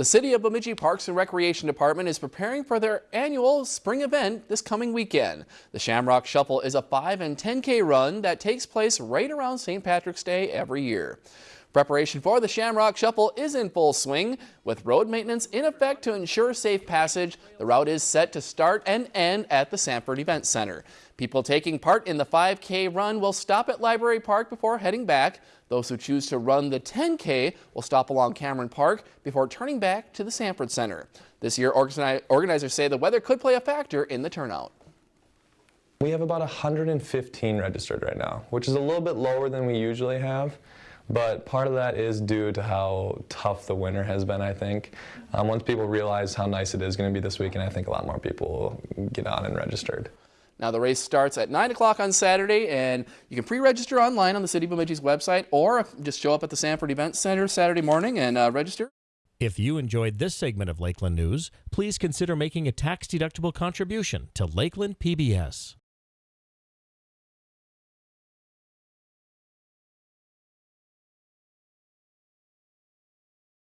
The City of Bemidji Parks and Recreation Department is preparing for their annual spring event this coming weekend. The Shamrock Shuffle is a 5 and 10K run that takes place right around St. Patrick's Day every year. Preparation for the Shamrock Shuffle is in full swing. With road maintenance in effect to ensure safe passage, the route is set to start and end at the Sanford Event Center. People taking part in the 5K run will stop at Library Park before heading back. Those who choose to run the 10K will stop along Cameron Park before turning back to the Sanford Center. This year, organizers say the weather could play a factor in the turnout. We have about 115 registered right now, which is a little bit lower than we usually have. But part of that is due to how tough the winter has been, I think. Um, once people realize how nice it is going to be this weekend, I think a lot more people will get on and registered. Now the race starts at 9 o'clock on Saturday and you can pre-register online on the City of Bemidji's website or just show up at the Sanford Event Center Saturday morning and uh, register. If you enjoyed this segment of Lakeland News, please consider making a tax-deductible contribution to Lakeland PBS.